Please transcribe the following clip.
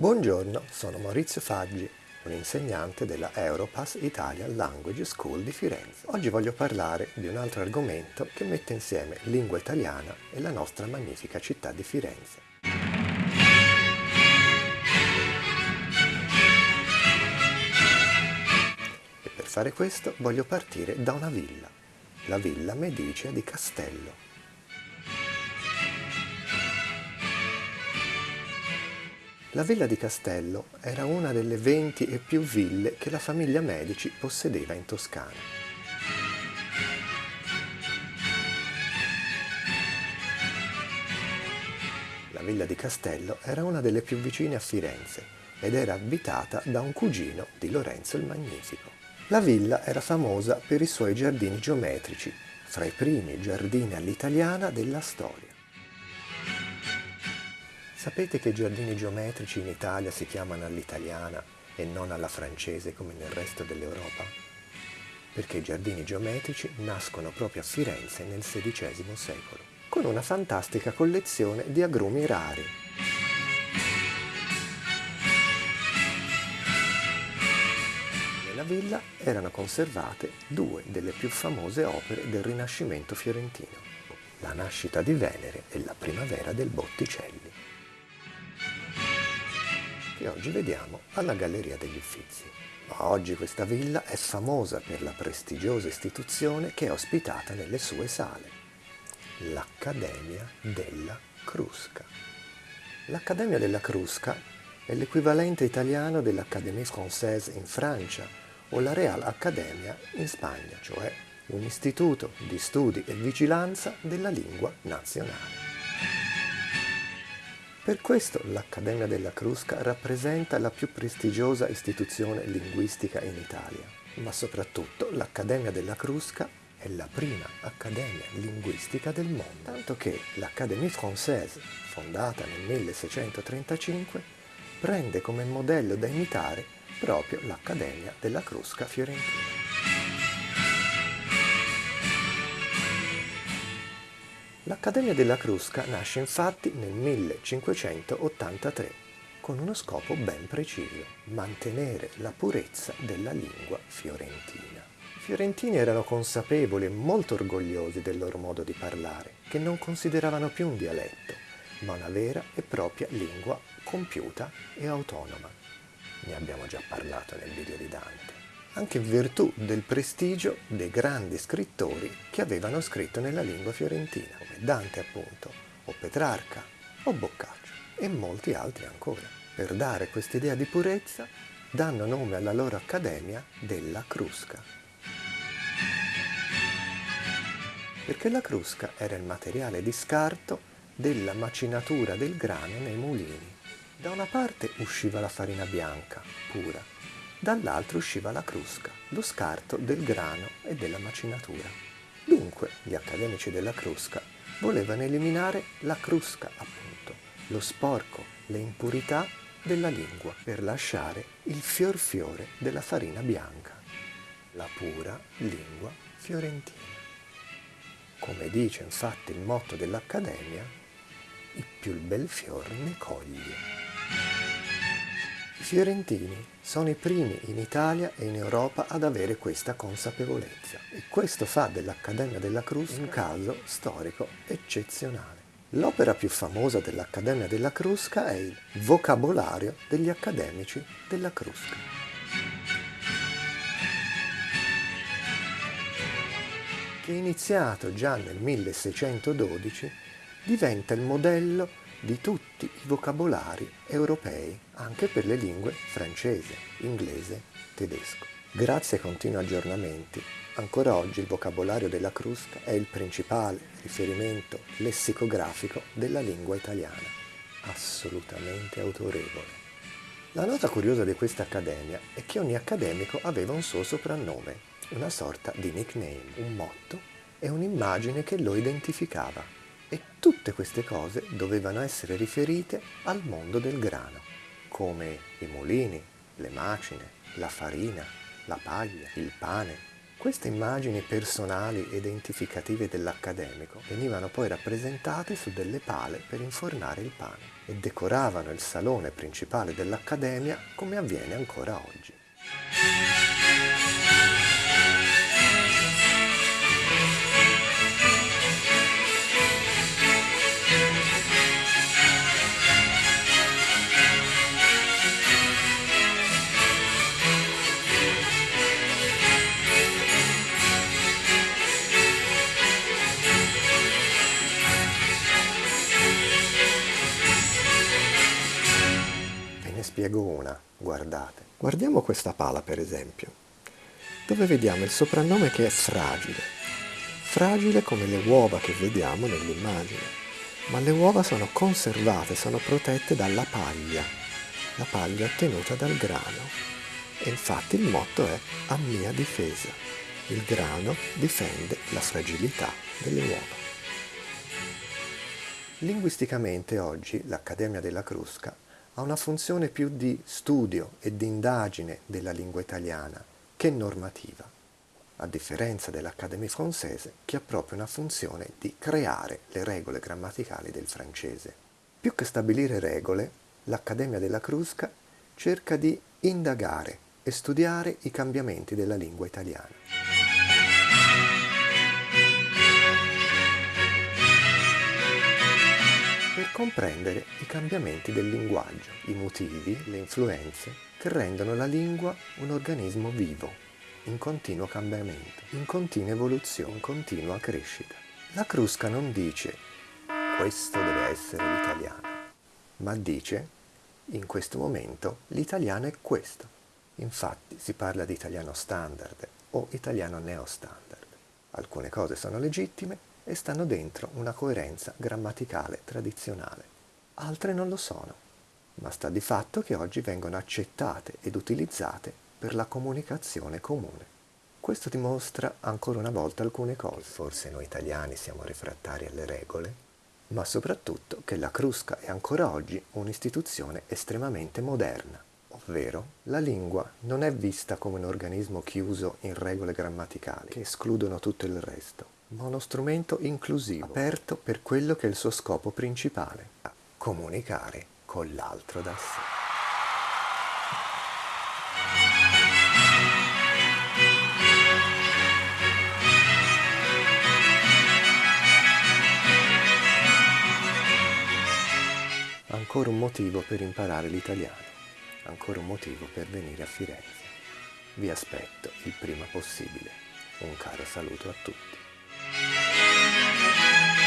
Buongiorno, sono Maurizio Faggi, un insegnante della Europass Italian Language School di Firenze. Oggi voglio parlare di un altro argomento che mette insieme lingua italiana e la nostra magnifica città di Firenze. E per fare questo voglio partire da una villa, la Villa Medicea di Castello. La villa di Castello era una delle 20 e più ville che la famiglia Medici possedeva in Toscana. La villa di Castello era una delle più vicine a Firenze ed era abitata da un cugino di Lorenzo il Magnifico. La villa era famosa per i suoi giardini geometrici, fra i primi giardini all'italiana della storia. Sapete che i giardini geometrici in Italia si chiamano all'italiana e non alla francese come nel resto dell'Europa? Perché i giardini geometrici nascono proprio a Firenze nel XVI secolo, con una fantastica collezione di agrumi rari. Nella villa erano conservate due delle più famose opere del Rinascimento fiorentino, la nascita di Venere e la primavera del Botticelli che oggi vediamo alla Galleria degli Uffizi. Ma oggi questa villa è famosa per la prestigiosa istituzione che è ospitata nelle sue sale, l'Accademia della Crusca. L'Accademia della Crusca è l'equivalente italiano dell'Académie Française in Francia o la Real Accademia in Spagna, cioè un istituto di studi e vigilanza della lingua nazionale. Per questo l'Accademia della Crusca rappresenta la più prestigiosa istituzione linguistica in Italia, ma soprattutto l'Accademia della Crusca è la prima accademia linguistica del mondo, tanto che l'Académie Française, fondata nel 1635, prende come modello da imitare proprio l'Accademia della Crusca fiorentina. L'Accademia della Crusca nasce infatti nel 1583 con uno scopo ben preciso, mantenere la purezza della lingua fiorentina. I fiorentini erano consapevoli e molto orgogliosi del loro modo di parlare, che non consideravano più un dialetto, ma una vera e propria lingua compiuta e autonoma. Ne abbiamo già parlato nel video di Dante anche in virtù del prestigio dei grandi scrittori che avevano scritto nella lingua fiorentina, Dante appunto, o Petrarca, o Boccaccio, e molti altri ancora. Per dare quest'idea di purezza danno nome alla loro accademia della Crusca. Perché la crusca era il materiale di scarto della macinatura del grano nei mulini. Da una parte usciva la farina bianca, pura, dall'altro usciva la crusca, lo scarto del grano e della macinatura. Dunque gli accademici della crusca volevano eliminare la crusca, appunto, lo sporco, le impurità della lingua per lasciare il fior fiore della farina bianca, la pura lingua fiorentina. Come dice infatti il motto dell'Accademia, il più bel fior ne coglie. I fiorentini sono i primi in Italia e in Europa ad avere questa consapevolezza e questo fa dell'Accademia della Crusca un caso storico eccezionale. L'opera più famosa dell'Accademia della Crusca è il Vocabolario degli accademici della Crusca. Che iniziato già nel 1612 diventa il modello di tutti i vocabolari europei, anche per le lingue francese, inglese, tedesco. Grazie ai continui aggiornamenti, ancora oggi il vocabolario della Crusca è il principale riferimento lessicografico della lingua italiana, assolutamente autorevole. La nota curiosa di questa accademia è che ogni accademico aveva un suo soprannome, una sorta di nickname, un motto e un'immagine che lo identificava e tutte queste cose dovevano essere riferite al mondo del grano, come i mulini, le macine, la farina, la paglia, il pane, Queste immagini personali e identificative dell'accademico venivano poi rappresentate su delle pale per infornare il pane e decoravano il salone principale dell'accademia come avviene ancora oggi. Spiego una, guardate. Guardiamo questa pala per esempio, dove vediamo il soprannome che è fragile. Fragile come le uova che vediamo nell'immagine, ma le uova sono conservate, sono protette dalla paglia, la paglia ottenuta dal grano. E infatti il motto è a mia difesa. Il grano difende la fragilità delle uova. Linguisticamente oggi l'Accademia della Crusca ha una funzione più di studio e di indagine della lingua italiana che normativa, a differenza dell'Académie Française che ha proprio una funzione di creare le regole grammaticali del francese. Più che stabilire regole, l'Accademia della Crusca cerca di indagare e studiare i cambiamenti della lingua italiana. Comprendere i cambiamenti del linguaggio, i motivi, le influenze che rendono la lingua un organismo vivo, in continuo cambiamento, in continua evoluzione, in continua crescita. La Crusca non dice questo deve essere l'italiano, ma dice in questo momento l'italiano è questo. Infatti si parla di italiano standard o italiano neostandard. Alcune cose sono legittime, e stanno dentro una coerenza grammaticale tradizionale. Altre non lo sono, ma sta di fatto che oggi vengono accettate ed utilizzate per la comunicazione comune. Questo dimostra ancora una volta alcune cose. Forse noi italiani siamo refrattari alle regole, ma soprattutto che la Crusca è ancora oggi un'istituzione estremamente moderna, ovvero la lingua non è vista come un organismo chiuso in regole grammaticali che escludono tutto il resto, ma uno strumento inclusivo, aperto per quello che è il suo scopo principale, comunicare con l'altro da sé. Ancora un motivo per imparare l'italiano, ancora un motivo per venire a Firenze. Vi aspetto il prima possibile. Un caro saluto a tutti. Thank you.